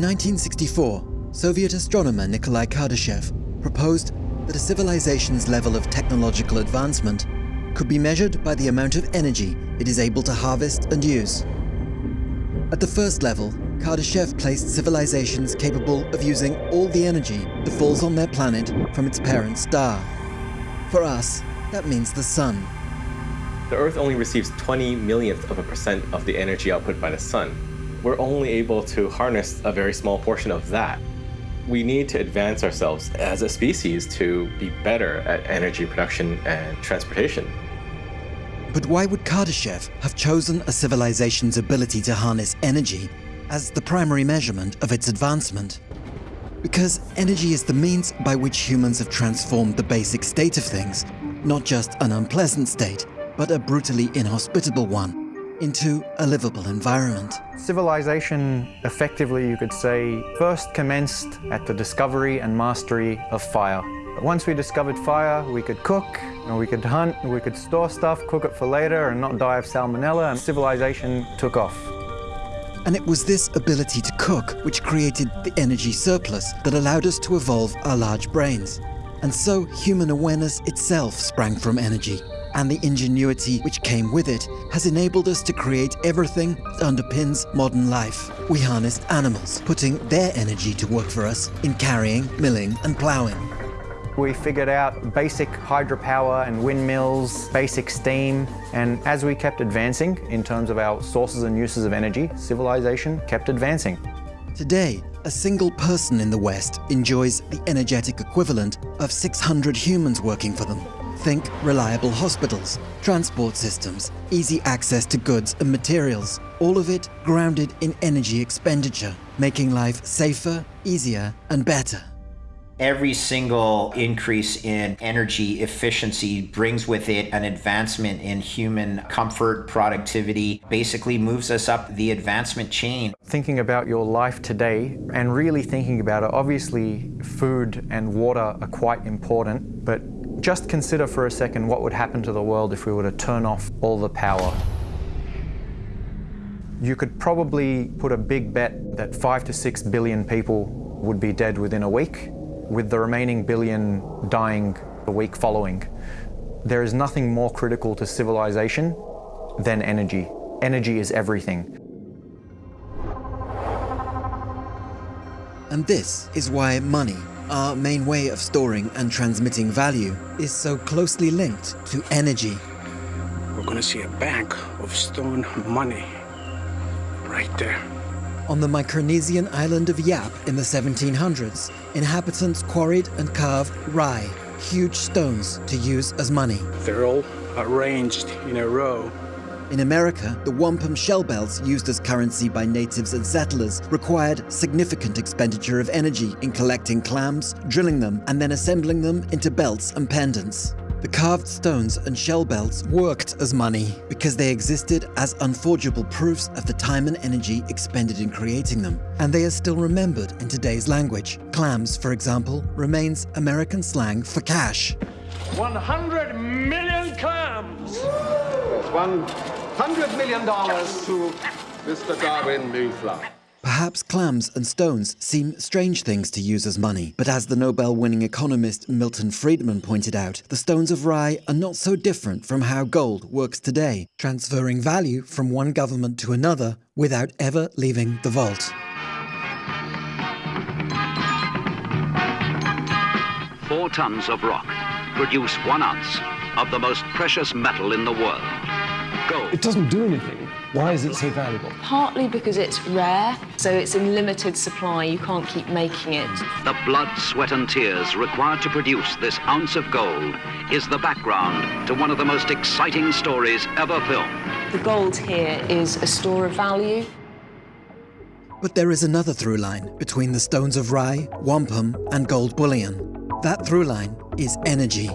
In 1964, Soviet astronomer Nikolai Kardashev proposed that a civilization's level of technological advancement could be measured by the amount of energy it is able to harvest and use. At the first level, Kardashev placed civilizations capable of using all the energy that falls on their planet from its parent star. For us, that means the sun. The Earth only receives 20 millionth of a percent of the energy output by the sun. We're only able to harness a very small portion of that. We need to advance ourselves as a species to be better at energy production and transportation. But why would Kardashev have chosen a civilization's ability to harness energy as the primary measurement of its advancement? Because energy is the means by which humans have transformed the basic state of things, not just an unpleasant state, but a brutally inhospitable one, into a livable environment. Civilization, effectively you could say, first commenced at the discovery and mastery of fire. Once we discovered fire, we could cook, and we could hunt, and we could store stuff, cook it for later and not die of salmonella, and civilization took off. And it was this ability to cook which created the energy surplus that allowed us to evolve our large brains. And so human awareness itself sprang from energy, and the ingenuity which came with it has enabled us to create everything that underpins modern life. We harnessed animals, putting their energy to work for us in carrying, milling and ploughing. We figured out basic hydropower and windmills, basic steam, and as we kept advancing in terms of our sources and uses of energy, civilization kept advancing. Today, a single person in the West enjoys the energetic equivalent of 600 humans working for them. Think reliable hospitals, transport systems, easy access to goods and materials, all of it grounded in energy expenditure, making life safer, easier and better. Every single increase in energy efficiency brings with it an advancement in human comfort, productivity, basically moves us up the advancement chain. Thinking about your life today and really thinking about it, obviously food and water are quite important, but just consider for a second what would happen to the world if we were to turn off all the power. You could probably put a big bet that five to six billion people would be dead within a week with the remaining billion dying the week following. There is nothing more critical to civilization than energy. Energy is everything. And this is why money, our main way of storing and transmitting value, is so closely linked to energy. We're gonna see a bank of stone money right there. On the Micronesian island of Yap in the 1700s, inhabitants quarried and carved rai, huge stones to use as money. They're all arranged in a row. In America, the wampum shell belts used as currency by natives and settlers required significant expenditure of energy in collecting clams, drilling them, and then assembling them into belts and pendants. The carved stones and shell belts worked as money because they existed as unforgeable proofs of the time and energy expended in creating them, and they are still remembered in today's language. Clams, for example, remains American slang for cash. 100 million clams! $100 million to Mr. Darwin Moonflower. Perhaps clams and stones seem strange things to use as money, but as the Nobel-winning economist Milton Friedman pointed out, the stones of rai are not so different from how gold works today, transferring value from one government to another without ever leaving the vault. Four tons of rock produce one ounce of the most precious metal in the world, gold. It doesn't do anything. Why is it so valuable? Partly because it's rare, so it's in limited supply, you can't keep making it. The blood, sweat and tears required to produce this ounce of gold is the background to one of the most exciting stories ever filmed. The gold here is a store of value. But there is another through line between the stones of rai, wampum and gold bullion. That through line is energy.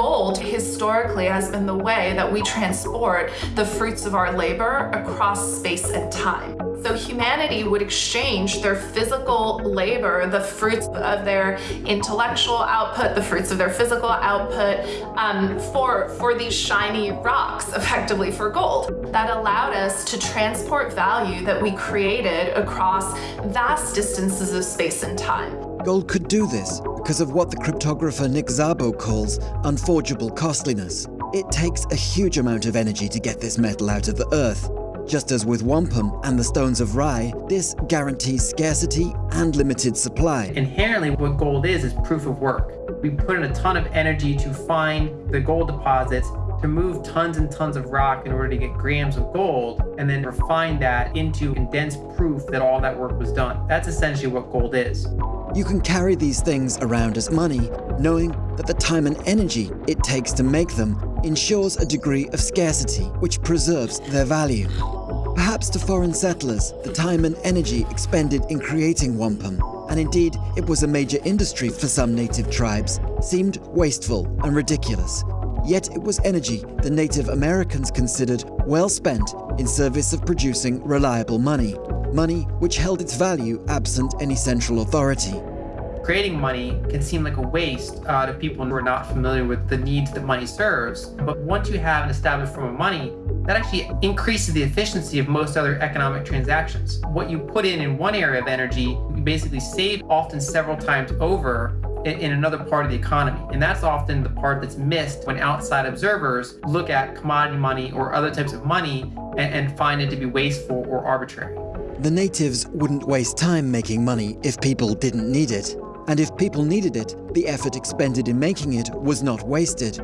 Gold historically has been the way that we transport the fruits of our labor across space and time. So humanity would exchange their physical labor, the fruits of their intellectual output, the fruits of their physical output, um, for, for these shiny rocks, effectively for gold. That allowed us to transport value that we created across vast distances of space and time. Gold could do this because of what the cryptographer Nick Szabo calls unforgeable costliness. It takes a huge amount of energy to get this metal out of the earth, just as with wampum and the stones of rai, this guarantees scarcity and limited supply. Inherently, what gold is, is proof of work. We put in a ton of energy to find the gold deposits, to move tons and tons of rock in order to get grams of gold, and then refine that into condensed proof that all that work was done. That's essentially what gold is. You can carry these things around as money, knowing that the time and energy it takes to make them ensures a degree of scarcity, which preserves their value. Perhaps to foreign settlers, the time and energy expended in creating wampum, and indeed it was a major industry for some native tribes, seemed wasteful and ridiculous. Yet it was energy the Native Americans considered well spent in service of producing reliable money, money which held its value absent any central authority. Creating money can seem like a waste uh, to people who are not familiar with the needs that money serves, but once you have an established form of money, that actually increases the efficiency of most other economic transactions. What you put in in one area of energy, you basically save often several times over in, another part of the economy. And that's often the part that's missed when outside observers look at commodity money or other types of money and, find it to be wasteful or arbitrary. The natives wouldn't waste time making money if people didn't need it. And if people needed it, the effort expended in making it was not wasted.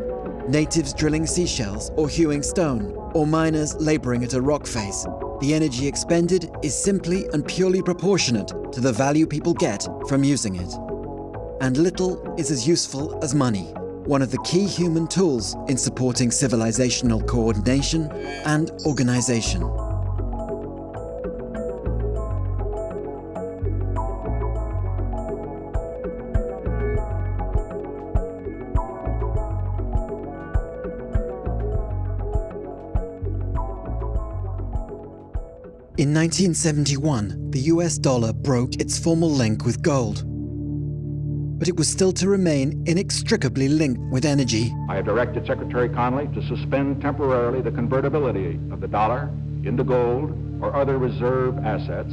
Natives drilling seashells or hewing stone, or miners laboring at a rock face. The energy expended is simply and purely proportionate to the value people get from using it. And little is as useful as money, one of the key human tools in supporting civilizational coordination and organization. In 1971, the US dollar broke its formal link with gold. But it was still to remain inextricably linked with energy. I have directed Secretary Connally to suspend temporarily the convertibility of the dollar into gold or other reserve assets.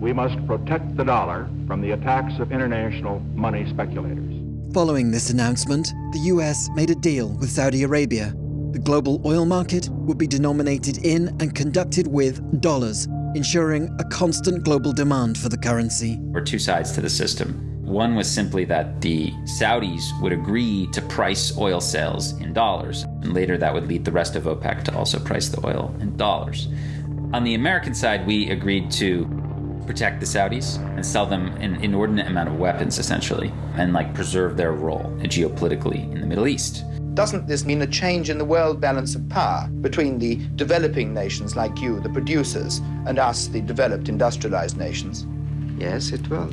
We must protect the dollar from the attacks of international money speculators. Following this announcement, the US made a deal with Saudi Arabia. The global oil market would be denominated in and conducted with dollars, ensuring a constant global demand for the currency. There were two sides to the system. One was simply that the Saudis would agree to price oil sales in dollars, and later that would lead the rest of OPEC to also price the oil in dollars. On the American side, we agreed to protect the Saudis and sell them an inordinate amount of weapons, essentially, and like preserve their role geopolitically in the Middle East. Doesn't this mean a change in the world balance of power between the developing nations like you, the producers, and us, the developed industrialized nations? Yes, it will.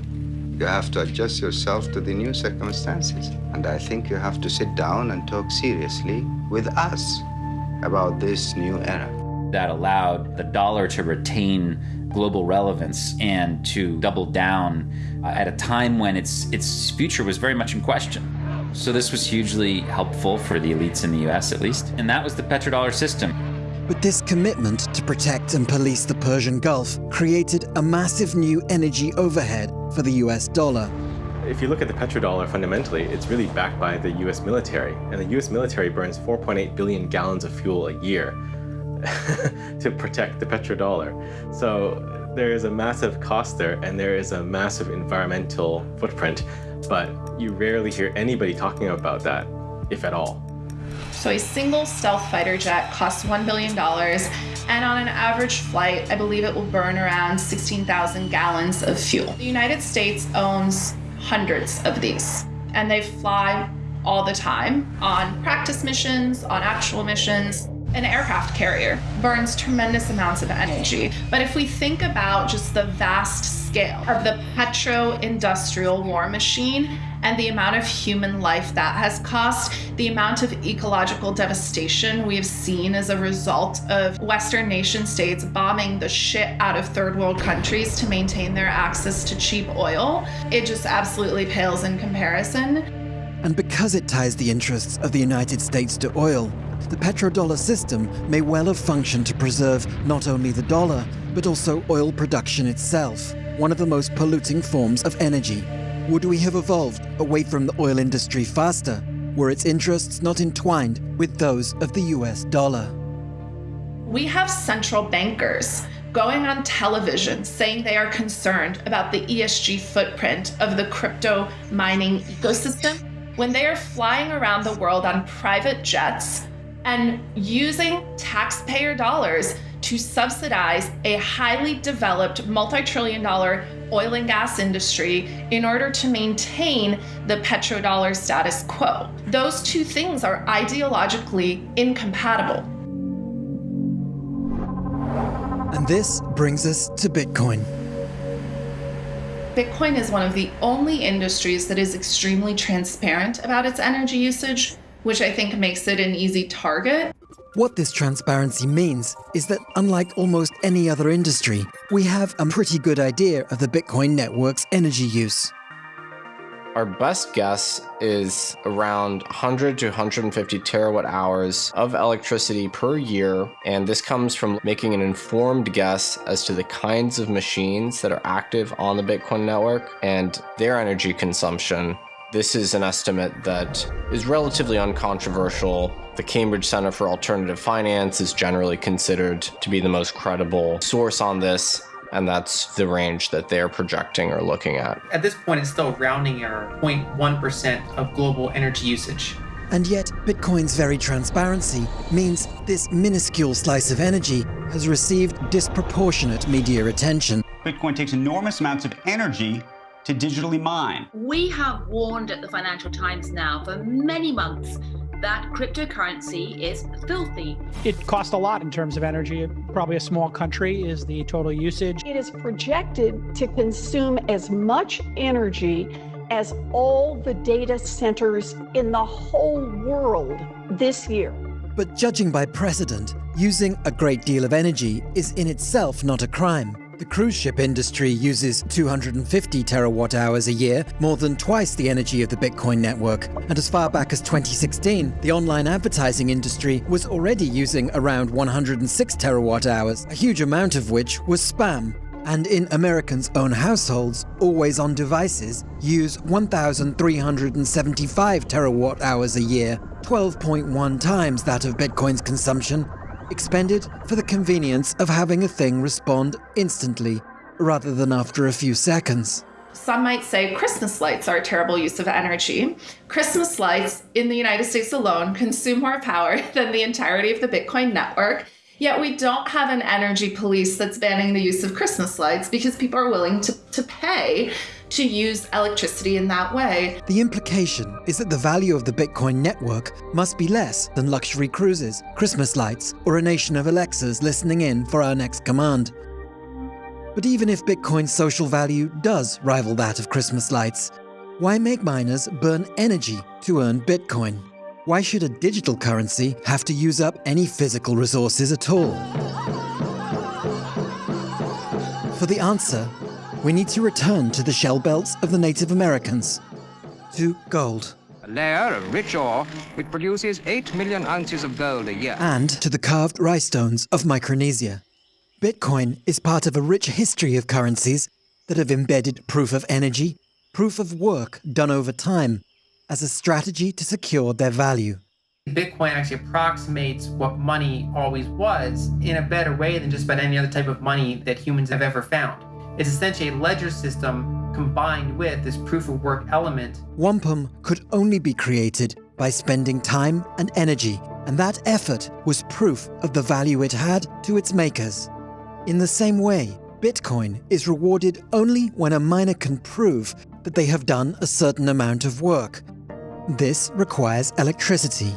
You have to adjust yourself to the new circumstances. And I think you have to sit down and talk seriously with us about this new era. That allowed the dollar to retain global relevance and to double down uh, at a time when its its future was very much in question. So this was hugely helpful for the elites in the US at least, and that was the petrodollar system. But this commitment to protect and police the Persian Gulf created a massive new energy overhead for the US dollar. If you look at the petrodollar fundamentally, it's really backed by the US military, and the US military burns 4.8 billion gallons of fuel a year to protect the petrodollar. So there is a massive cost there, and there is a massive environmental footprint but you rarely hear anybody talking about that, if at all. So, a single stealth fighter jet costs $1 billion, and on an average flight, I believe it will burn around 16,000 gallons of fuel. The United States owns hundreds of these, and they fly all the time on practice missions, on actual missions. An aircraft carrier burns tremendous amounts of energy. But if we think about just the vast scale of the petro industrial war machine and the amount of human life that has cost, the amount of ecological devastation we have seen as a result of Western nation states bombing the shit out of third world countries to maintain their access to cheap oil, it just absolutely pales in comparison. And because it ties the interests of the United States to oil, the petrodollar system may well have functioned to preserve not only the dollar, but also oil production itself, one of the most polluting forms of energy. Would we have evolved away from the oil industry faster were its interests not entwined with those of the US dollar? We have central bankers going on television saying they are concerned about the ESG footprint of the crypto mining ecosystem when they are flying around the world on private jets and using taxpayer dollars to subsidize a highly developed multi trillion dollar oil and gas industry in order to maintain the petrodollar status quo. Those two things are ideologically incompatible. And this brings us to Bitcoin. Bitcoin is one of the only industries that is extremely transparent about its energy usage, which I think makes it an easy target. What this transparency means is that, unlike almost any other industry, we have a pretty good idea of the Bitcoin network's energy use. Our best guess is around 100 to 150 terawatt hours of electricity per year, and this comes from making an informed guess as to the kinds of machines that are active on the Bitcoin network and their energy consumption. This is an estimate that is relatively uncontroversial. The Cambridge Center for Alternative Finance is generally considered to be the most credible source on this, and that's the range that they're projecting or looking at. At this point, it's still rounding error 0.1% of global energy usage. And yet, Bitcoin's very transparency means this minuscule slice of energy has received disproportionate media attention. Bitcoin takes enormous amounts of energy to digitally mine. We have warned at the Financial Times now for many months that cryptocurrency is filthy. It costs a lot in terms of energy. Probably a small country is the total usage. It is projected to consume as much energy as all the data centers in the whole world this year. But judging by precedent, using a great deal of energy is in itself not a crime. The cruise ship industry uses 250 terawatt hours a year, more than twice the energy of the Bitcoin network. And as far back as 2016, the online advertising industry was already using around 106 terawatt hours, a huge amount of which was spam. And in Americans' own households, always on devices use 1,375 terawatt hours a year, 12.1 times that of Bitcoin's consumption, expended for the convenience of having a thing respond instantly, rather than after a few seconds. Some might say Christmas lights are a terrible use of energy. Christmas lights in the United States alone consume more power than the entirety of the Bitcoin network. Yet we don't have an energy police that's banning the use of Christmas lights because people are willing to, to pay to use electricity in that way. The implication is that the value of the Bitcoin network must be less than luxury cruises, Christmas lights, or a nation of Alexas listening in for our next command. But even if Bitcoin's social value does rival that of Christmas lights, why make miners burn energy to earn Bitcoin? Why should a digital currency have to use up any physical resources at all? For the answer, we need to return to the shell belts of the Native Americans, to gold. A layer of rich ore which produces 8 million ounces of gold a year. And to the carved rai stones of Micronesia. Bitcoin is part of a rich history of currencies that have embedded proof of energy, proof of work done over time, as a strategy to secure their value. Bitcoin actually approximates what money always was in a better way than just about any other type of money that humans have ever found. It's essentially a ledger system combined with this proof of work element. Wampum could only be created by spending time and energy, and that effort was proof of the value it had to its makers. In the same way, Bitcoin is rewarded only when a miner can prove that they have done a certain amount of work. This requires electricity.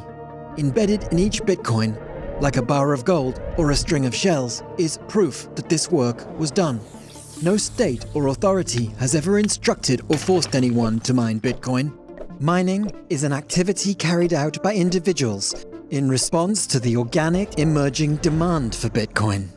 Embedded in each Bitcoin, like a bar of gold or a string of shells, is proof that this work was done. No state or authority has ever instructed or forced anyone to mine Bitcoin. Mining is an activity carried out by individuals in response to the organic emerging demand for Bitcoin.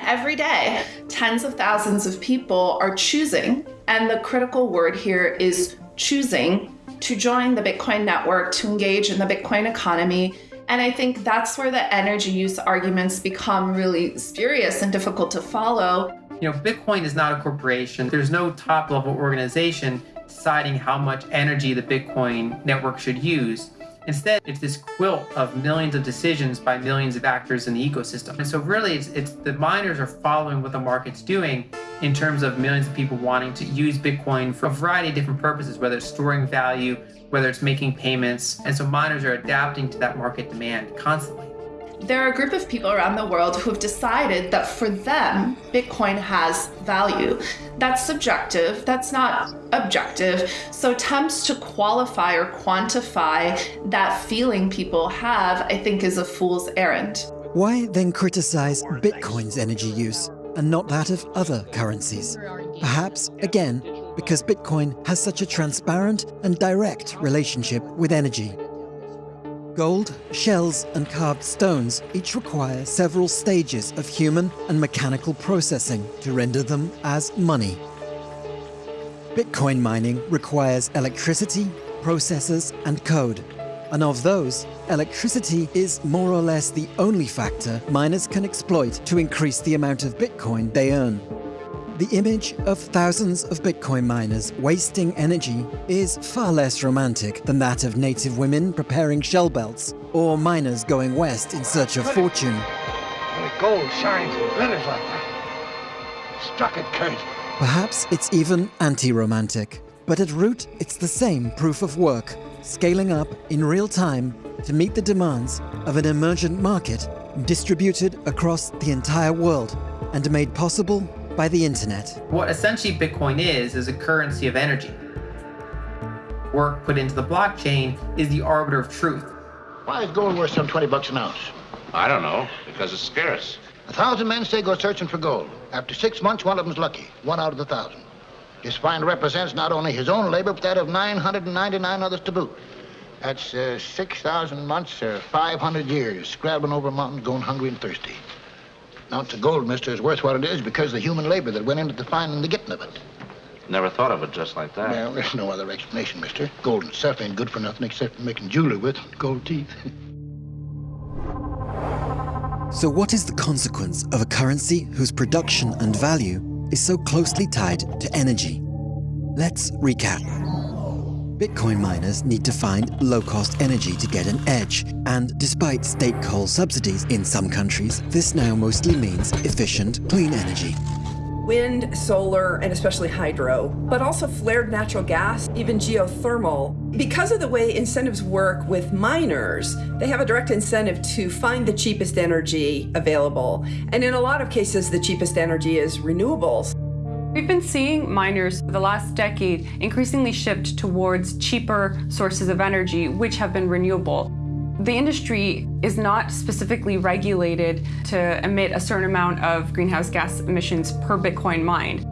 Every day, tens of thousands of people are choosing, and the critical word here is choosing to join the Bitcoin network, to engage in the Bitcoin economy. And I think that's where the energy use arguments become really spurious and difficult to follow. You know, Bitcoin is not a corporation. There's no top level organization deciding how much energy the Bitcoin network should use. Instead, it's this quilt of millions of decisions by millions of actors in the ecosystem. And so really it's, it's the miners are following what the market's doing in terms of millions of people wanting to use Bitcoin for a variety of different purposes, whether it's storing value, whether it's making payments. And so miners are adapting to that market demand constantly. There are a group of people around the world who have decided that for them, Bitcoin has value. That's subjective, that's not objective. So attempts to qualify or quantify that feeling people have, I think, is a fool's errand. Why then criticize Bitcoin's energy use and not that of other currencies? Perhaps, again, because Bitcoin has such a transparent and direct relationship with energy. Gold, shells, and carved stones each require several stages of human and mechanical processing to render them as money. Bitcoin mining requires electricity, processors, and code. And of those, electricity is more or less the only factor miners can exploit to increase the amount of Bitcoin they earn. The image of thousands of Bitcoin miners wasting energy is far less romantic than that of native women preparing shell belts or miners going west in search of fortune. The gold shines and glitters like that. Struck it, Kurt. Perhaps it's even anti-romantic, but at root it's the same proof of work, scaling up in real time to meet the demands of an emergent market distributed across the entire world and made possible by the internet. What essentially Bitcoin is, is a currency of energy. Work put into the blockchain is the arbiter of truth. Why is gold worth some 20 bucks an ounce? I don't know, because it's scarce. A thousand men say go searching for gold. After six months, one of them's lucky. One out of the thousand. His find represents not only his own labor, but that of 999 others to boot. That's uh, 6,000 months or 500 years, scrabbling over mountains, going hungry and thirsty. An ounce of gold, mister, is worth what it is because of the human labor that went into the finding and the getting of it. Never thought of it just like that. Well, there's no other explanation, mister. Gold itself ain't good for nothing except for making jewelry with gold teeth. So what is the consequence of a currency whose production and value is so closely tied to energy? Let's recap. Bitcoin miners need to find low-cost energy to get an edge, and despite state coal subsidies in some countries, this now mostly means efficient, clean energy. Wind, solar, and especially hydro, but also flared natural gas, even geothermal. Because of the way incentives work with miners, they have a direct incentive to find the cheapest energy available. And in a lot of cases, the cheapest energy is renewables. We've been seeing miners for the last decade increasingly shift towards cheaper sources of energy, which have been renewable. The industry is not specifically regulated to emit a certain amount of greenhouse gas emissions per Bitcoin mined.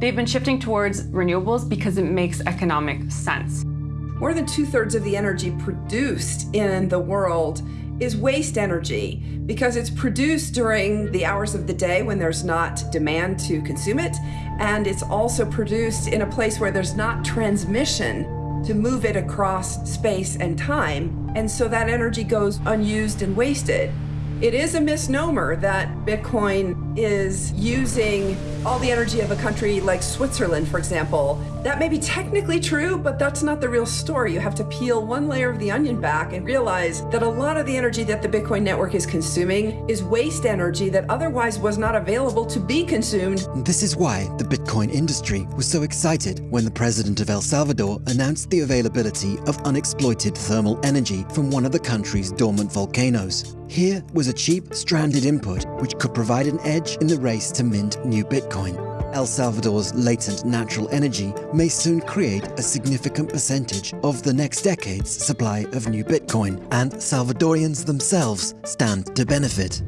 They've been shifting towards renewables because it makes economic sense. More than two thirds of the energy produced in the world is waste energy because it's produced during the hours of the day when there's not demand to consume it. And it's also produced in a place where there's not transmission to move it across space and time. And so that energy goes unused and wasted. It is a misnomer that Bitcoin is using all the energy of a country like Switzerland, for example. That may be technically true, but that's not the real story. You have to peel one layer of the onion back and realize that a lot of the energy that the Bitcoin network is consuming is waste energy that otherwise was not available to be consumed. This is why the Bitcoin industry was so excited when the president of El Salvador announced the availability of unexploited thermal energy from one of the country's dormant volcanoes. Here was a cheap, stranded input which could provide an edge in the race to mint new Bitcoin. El Salvador's latent natural energy may soon create a significant percentage of the next decade's supply of new Bitcoin, and Salvadorians themselves stand to benefit.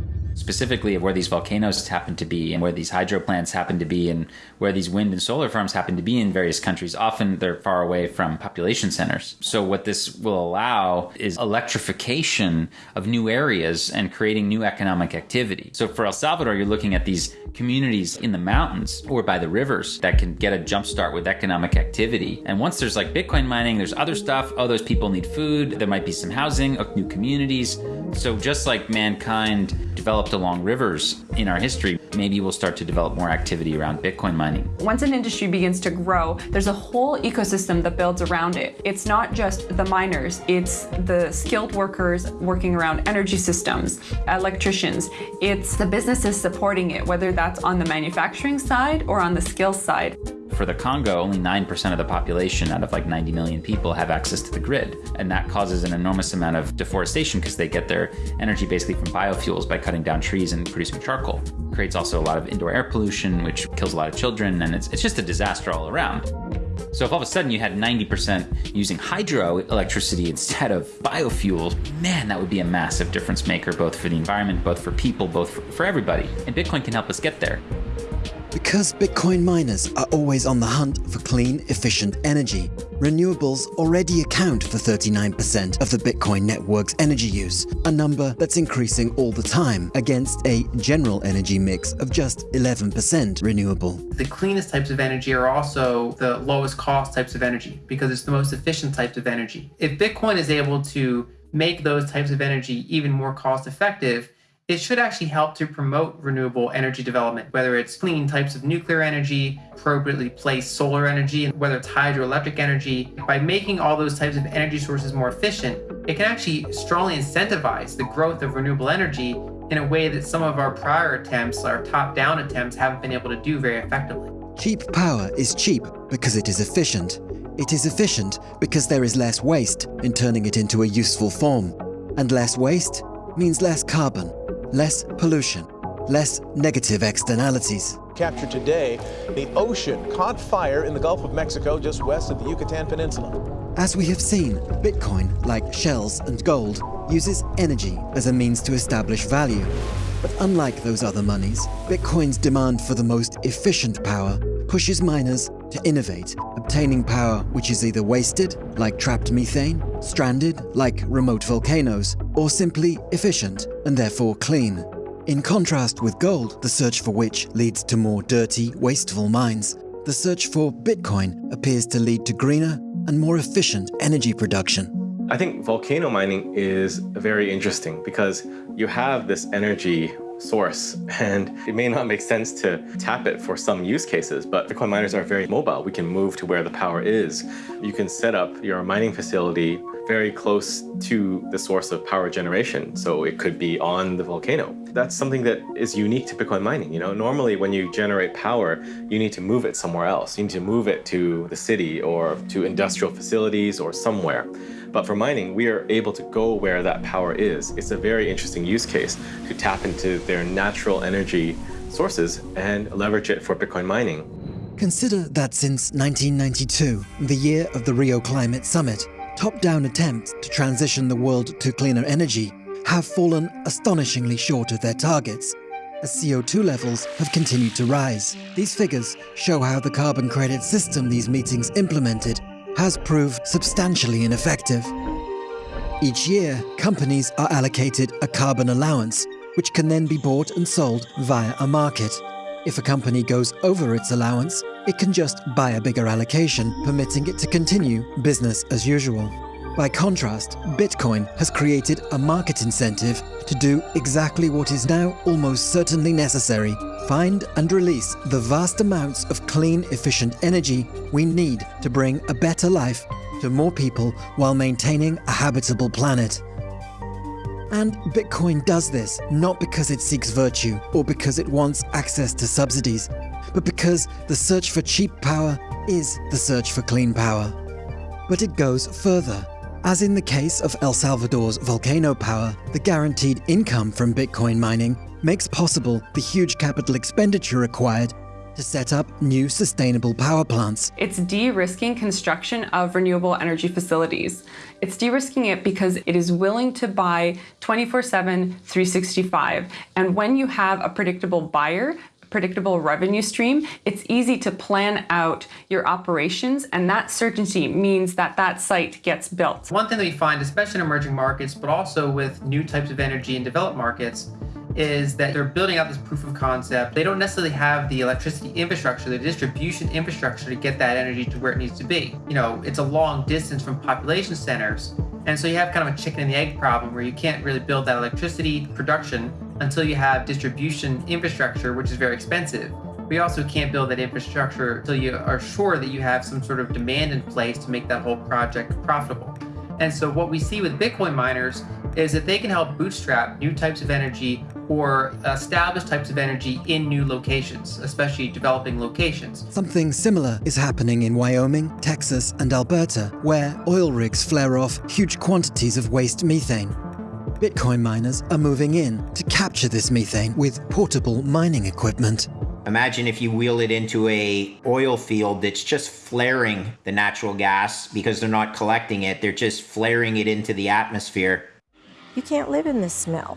Specifically of where these volcanoes happen to be and where these hydro plants happen to be and where these wind and solar farms happen to be in various countries. Often they're far away from population centers. So, what this will allow is electrification of new areas and creating new economic activity. So, for El Salvador, you're looking at these communities in the mountains or by the rivers that can get a jump start with economic activity. And once there's like Bitcoin mining, there's other stuff. Oh, those people need food. There might be some housing, uh, new communities. So just like mankind developed along rivers in our history, maybe we'll start to develop more activity around Bitcoin mining. Once an industry begins to grow, there's a whole ecosystem that builds around it. It's not just the miners, it's the skilled workers working around energy systems, electricians. It's the businesses supporting it, whether that's on the manufacturing side or on the skills side. For the Congo, only 9% of the population out of like 90 million people have access to the grid. And that causes an enormous amount of deforestation because they get their energy basically from biofuels by cutting down trees and producing charcoal. It creates also a lot of indoor air pollution, which kills a lot of children, and it's, it's just a disaster all around. So if all of a sudden you had 90% using hydroelectricity instead of biofuels, man, that would be a massive difference maker, both for the environment, both for people, both for, for everybody. And Bitcoin can help us get there. Because Bitcoin miners are always on the hunt for clean, efficient energy, renewables already account for 39% of the Bitcoin network's energy use, a number that's increasing all the time against a general energy mix of just 11% renewable. The cleanest types of energy are also the lowest cost types of energy because it's the most efficient types of energy. If Bitcoin is able to make those types of energy even more cost effective, it should actually help to promote renewable energy development, whether it's clean types of nuclear energy, appropriately placed solar energy, and whether it's hydroelectric energy. By making all those types of energy sources more efficient, it can actually strongly incentivize the growth of renewable energy in a way that some of our prior attempts, our top down attempts, haven't been able to do very effectively. Cheap power is cheap because it is efficient. It is efficient because there is less waste in turning it into a useful form. And less waste means less carbon less pollution, less negative externalities. Captured today, the ocean caught fire in the Gulf of Mexico just west of the Yucatan Peninsula. As we have seen, Bitcoin, like shells and gold, uses energy as a means to establish value. But unlike those other monies, Bitcoin's demand for the most efficient power pushes miners to innovate, obtaining power which is either wasted, like trapped methane, stranded, like remote volcanoes, or simply efficient and therefore clean. In contrast with gold, the search for which leads to more dirty, wasteful mines, the search for Bitcoin appears to lead to greener and more efficient energy production. I think volcano mining is very interesting because you have this energy source and it may not make sense to tap it for some use cases but bitcoin miners are very mobile. We can move to where the power is. You can set up your mining facility very close to the source of power generation so it could be on the volcano. That's something that is unique to bitcoin mining you know? Normally when you generate power you need to move it somewhere else. You need to move it to the city or to industrial facilities or somewhere but for mining, we are able to go where that power is. It's a very interesting use case to tap into their natural energy sources and leverage it for Bitcoin mining. Consider that since 1992, the year of the Rio Climate Summit, top-down attempts to transition the world to cleaner energy have fallen astonishingly short of their targets, as CO2 levels have continued to rise. These figures show how the carbon credit system these meetings implemented has proved substantially ineffective. Each year, companies are allocated a carbon allowance, which can then be bought and sold via a market. If a company goes over its allowance, it can just buy a bigger allocation, permitting it to continue business as usual. By contrast, Bitcoin has created a market incentive to do exactly what is now almost certainly necessary find and release the vast amounts of clean, efficient energy we need to bring a better life to more people while maintaining a habitable planet. And Bitcoin does this not because it seeks virtue or because it wants access to subsidies, but because the search for cheap power is the search for clean power. But it goes further. As in the case of El Salvador's volcano power, the guaranteed income from Bitcoin mining makes possible the huge capital expenditure required to set up new sustainable power plants. It's de-risking construction of renewable energy facilities. It's de-risking it because it is willing to buy 24-7, 365. And when you have a predictable buyer, predictable revenue stream, it's easy to plan out your operations and that certainty means that that site gets built. One thing that we find, especially in emerging markets, but also with new types of energy in developed markets, is that they're building out this proof of concept. They don't necessarily have the electricity infrastructure, the distribution infrastructure to get that energy to where it needs to be. You know, it's a long distance from population centers. And so you have kind of a chicken and the egg problem where you can't really build that electricity production until you have distribution infrastructure, which is very expensive. We also can't build that infrastructure until you are sure that you have some sort of demand in place to make that whole project profitable. And so what we see with Bitcoin miners is that they can help bootstrap new types of energy or established types of energy in new locations, especially developing locations. Something similar is happening in Wyoming, Texas, and Alberta, where oil rigs flare off huge quantities of waste methane. Bitcoin miners are moving in to capture this methane with portable mining equipment. Imagine if you wheel it into a oil field that's just flaring the natural gas because they're not collecting it, they're just flaring it into the atmosphere. You can't live in this smell.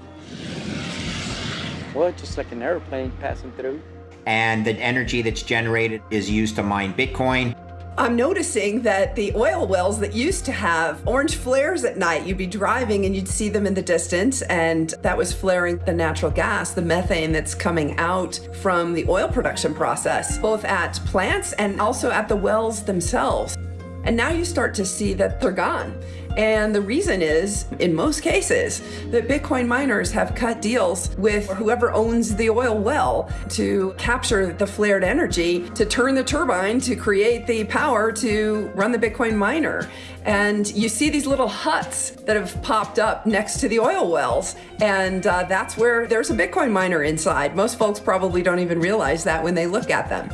What, just like an airplane passing through? And the energy that's generated is used to mine Bitcoin. I'm noticing that the oil wells that used to have orange flares at night, you'd be driving and you'd see them in the distance, and that was flaring the natural gas, the methane that's coming out from the oil production process, both at plants and also at the wells themselves. And now you start to see that they're gone. And the reason is, in most cases, that Bitcoin miners have cut deals with whoever owns the oil well to capture the flared energy, to turn the turbine to create the power to run the Bitcoin miner. And you see these little huts that have popped up next to the oil wells. And uh, that's where there's a Bitcoin miner inside. Most folks probably don't even realize that when they look at them.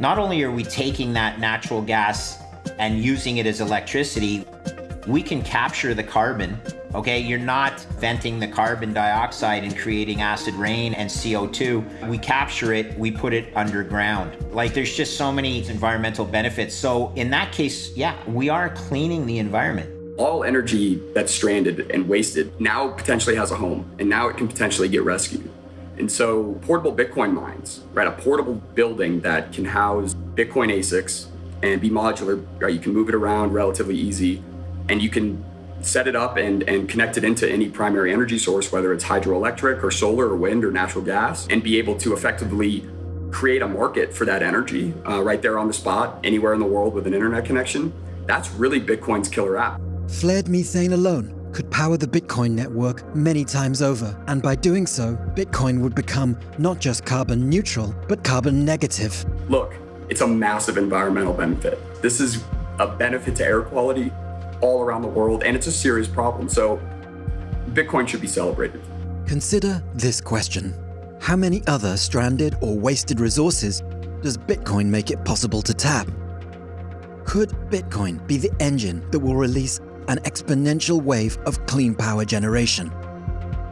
Not only are we taking that natural gas and using it as electricity, we can capture the carbon. Okay, you're not venting the carbon dioxide and creating acid rain and CO2. We capture it, we put it underground. Like there's just so many environmental benefits. So in that case, yeah, we are cleaning the environment. All energy that's stranded and wasted now potentially has a home and now it can potentially get rescued. And so portable Bitcoin mines, right? A portable building that can house Bitcoin ASICs and be modular, right? You can move it around relatively easy and you can set it up and, and connect it into any primary energy source, whether it's hydroelectric or solar or wind or natural gas, and be able to effectively create a market for that energy uh, right there on the spot, anywhere in the world with an internet connection. That's really Bitcoin's killer app. Flared methane alone could power the Bitcoin network many times over, and by doing so, Bitcoin would become not just carbon neutral, but carbon negative. Look, it's a massive environmental benefit. This is a benefit to air quality all around the world, and it's a serious problem. So Bitcoin should be celebrated. Consider this question. How many other stranded or wasted resources does Bitcoin make it possible to tap? Could Bitcoin be the engine that will release an exponential wave of clean power generation?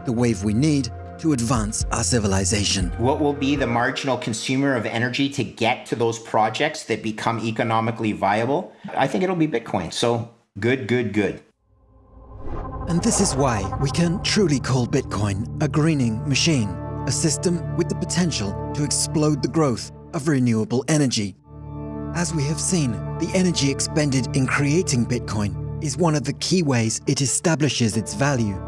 The wave we need to advance our civilization. What will be the marginal consumer of energy to get to those projects that become economically viable? I think it'll be Bitcoin. So good, good, good. And this is why we can truly call Bitcoin a greening machine, a system with the potential to explode the growth of renewable energy. As we have seen, the energy expended in creating Bitcoin is one of the key ways it establishes its value.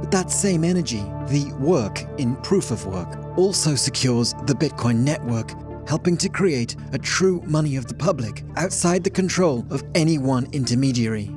But that same energy, the work in proof of work, also secures the Bitcoin network, helping to create a true money of the public outside the control of any one intermediary.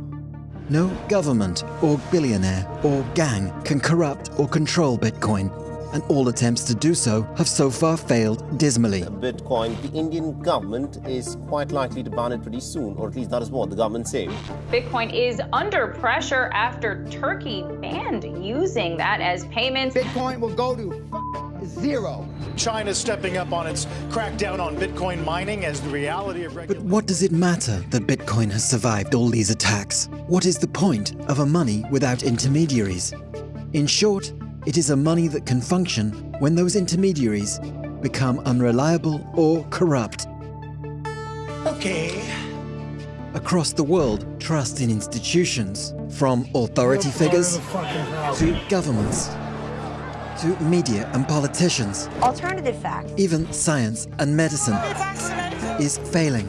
No government or billionaire or gang can corrupt or control Bitcoin, and all attempts to do so have so far failed dismally. Bitcoin, the Indian government is quite likely to ban it pretty soon, or at least that is what the government say. Bitcoin is under pressure after Turkey banned using that as payments. Bitcoin will go to zero. China's stepping up on its crackdown on Bitcoin mining as the reality of But what does it matter that Bitcoin has survived all these attacks? What is the point of a money without intermediaries? In short, It is a money that can function when those intermediaries become unreliable or corrupt. Okay. Across the world, trust in institutions, from authority figures to governments, to media and politicians, Alternative fact. even science and medicine, is failing.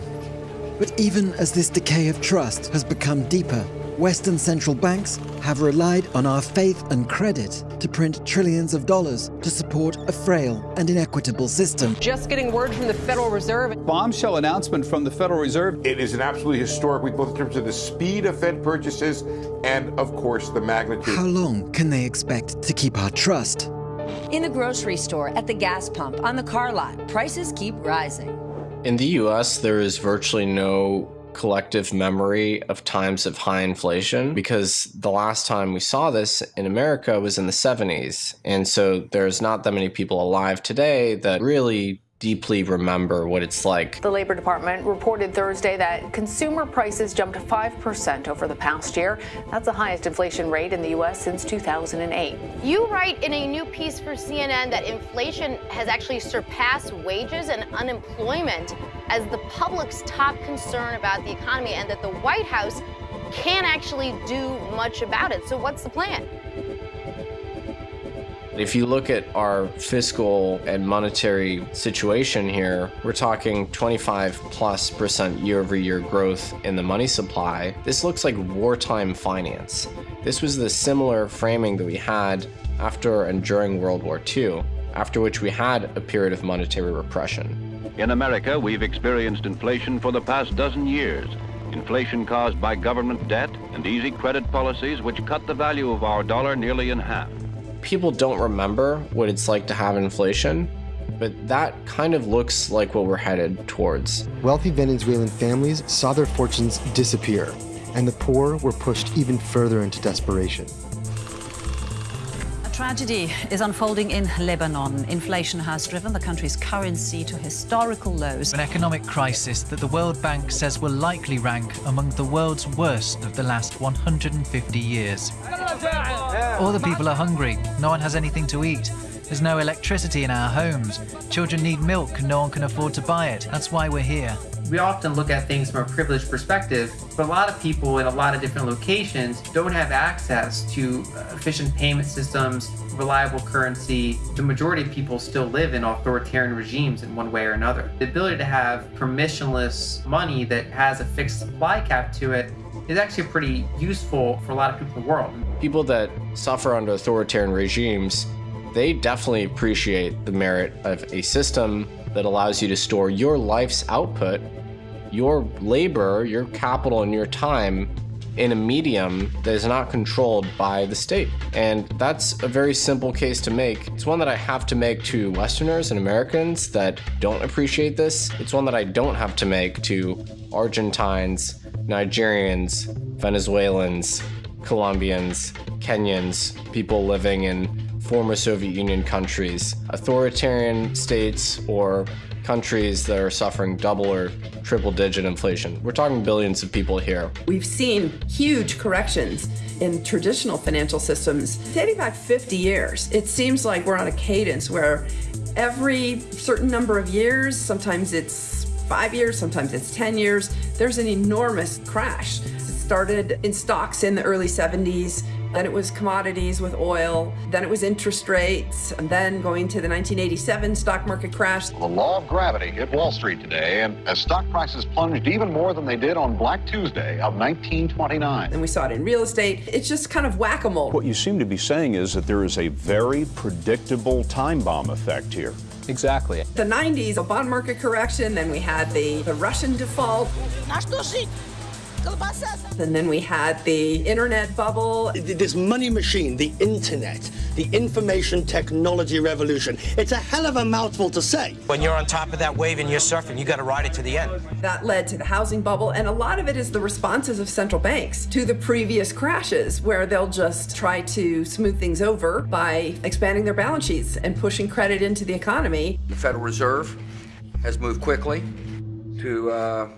But even as this decay of trust has become deeper, Western central banks have relied on our faith and credit to print trillions of dollars to support a frail and inequitable system. Just getting word from the Federal Reserve. Bombshell announcement from the Federal Reserve. It is an absolutely historic week, both in terms of the speed of Fed purchases and, of course, the magnitude. How long can they expect to keep our trust? In the grocery store, at the gas pump, on the car lot, prices keep rising. In the US, there is virtually no collective memory of times of high inflation because the last time we saw this in America was in the 70s. And so there's not that many people alive today that really deeply remember what it's like. The Labor Department reported Thursday that consumer prices jumped 5% over the past year. That's the highest inflation rate in the U.S. since 2008. You write in a new piece for CNN that inflation has actually surpassed wages and unemployment as the public's top concern about the economy and that the White House can't actually do much about it. So, what's the plan? If you look at our fiscal and monetary situation here, we're talking 25 plus percent year over year growth in the money supply. This looks like wartime finance. This was the similar framing that we had after and during World War II, after which we had a period of monetary repression. In America, we've experienced inflation for the past dozen years. Inflation caused by government debt and easy credit policies which cut the value of our dollar nearly in half people don't remember what it's like to have inflation, but that kind of looks like what we're headed towards. Wealthy Venezuelan families saw their fortunes disappear, and the poor were pushed even further into desperation. Tragedy is unfolding in Lebanon. Inflation has driven the country's currency to historical lows. An economic crisis that the World Bank says will likely rank among the world's worst of the last 150 years. All the people are hungry. No one has anything to eat. There's no electricity in our homes. Children need milk and no one can afford to buy it. That's why we're here. We often look at things from a privileged perspective, but a lot of people in a lot of different locations don't have access to uh, efficient payment systems, reliable currency. The majority of people still live in authoritarian regimes in one way or another. The ability to have permissionless money that has a fixed supply cap to it is actually pretty useful for a lot of people in the world. People that suffer under authoritarian regimes, they definitely appreciate the merit of a system that allows you to store your life's output, your labor, your capital, and your time in a medium that is not controlled by the state. And that's a very simple case to make. It's one that I have to make to Westerners and Americans that don't appreciate this. It's one that I don't have to make to Argentines, Nigerians, Venezuelans, Colombians, Kenyans, people living in former Soviet Union countries, authoritarian states, or countries that are suffering double or triple digit inflation. We're talking billions of people here. We've seen huge corrections in traditional financial systems dating back 50 years. It seems like we're on a cadence where every certain number of years, sometimes it's five years, sometimes it's 10 years, there's an enormous crash. It started in stocks in the early 70s then it was commodities with oil, then it was interest rates, and then going to the 1987 stock market crash. The law of gravity hit Wall Street today, and as stock prices plunged even more than they did on Black Tuesday of 1929. And we saw it in real estate. It's just kind of whack a mole. What you seem to be saying is that there is a very predictable time bomb effect here. Exactly. The 90s, a bond market correction, then we had the, the Russian default. And then we had the internet bubble. This money machine, the internet, the information technology revolution. It's a hell of a mouthful to say. When you're on top of that wave and you're surfing, you got to ride it to the end. That led to the housing bubble, and a lot of it is the responses of central banks to the previous crashes, where they'll just try to smooth things over by expanding their balance sheets and pushing credit into the economy. The Federal Reserve has moved quickly to uh,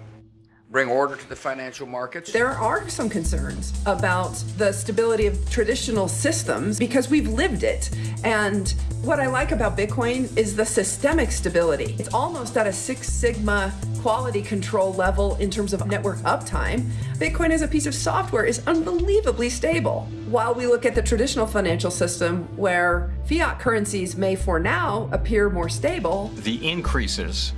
bring order to the financial markets? There are some concerns about the stability of traditional systems because we've lived it. And what I like about Bitcoin is the systemic stability. It's almost at a Six Sigma quality control level in terms of network uptime. Bitcoin as a piece of software is unbelievably stable. While we look at the traditional financial system where fiat currencies may for now appear more stable, the increases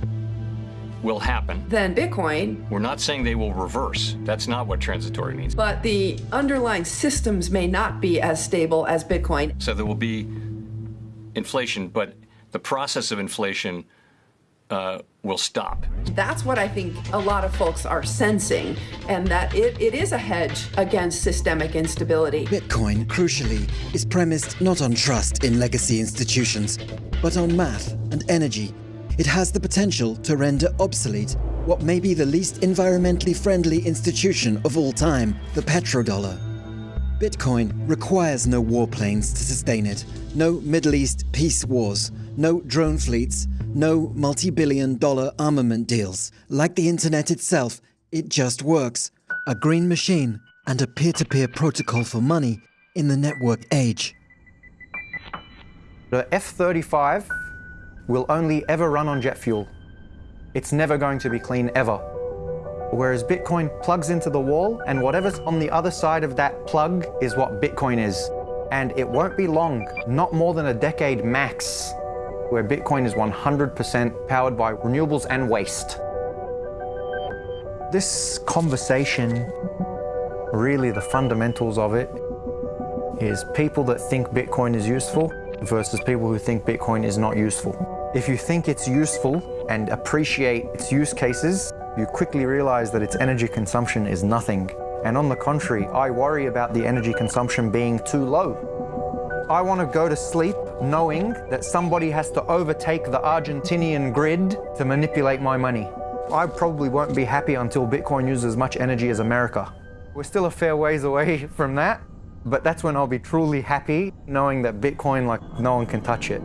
will happen. Then Bitcoin. We're not saying they will reverse. That's not what transitory means. But the underlying systems may not be as stable as Bitcoin. So there will be inflation, but the process of inflation uh, will stop. That's what I think a lot of folks are sensing, and that it, it is a hedge against systemic instability. Bitcoin, crucially, is premised not on trust in legacy institutions, but on math and energy it has the potential to render obsolete what may be the least environmentally friendly institution of all time, the petrodollar. Bitcoin requires no warplanes to sustain it, no Middle East peace wars, no drone fleets, no multi-billion dollar armament deals. Like the internet itself, it just works. A green machine and a peer-to-peer -peer protocol for money in the network age. The F-35 will only ever run on jet fuel. It's never going to be clean ever. Whereas Bitcoin plugs into the wall and whatever's on the other side of that plug is what Bitcoin is. And it won't be long, not more than a decade max, where Bitcoin is 100% powered by renewables and waste. This conversation, really the fundamentals of it, is people that think Bitcoin is useful versus people who think Bitcoin is not useful. If you think it's useful and appreciate its use cases, you quickly realize that its energy consumption is nothing. And on the contrary, I worry about the energy consumption being too low. I want to go to sleep knowing that somebody has to overtake the Argentinian grid to manipulate my money. I probably won't be happy until Bitcoin uses as much energy as America. We're still a fair ways away from that, but that's when I'll be truly happy knowing that Bitcoin, like, no one can touch it.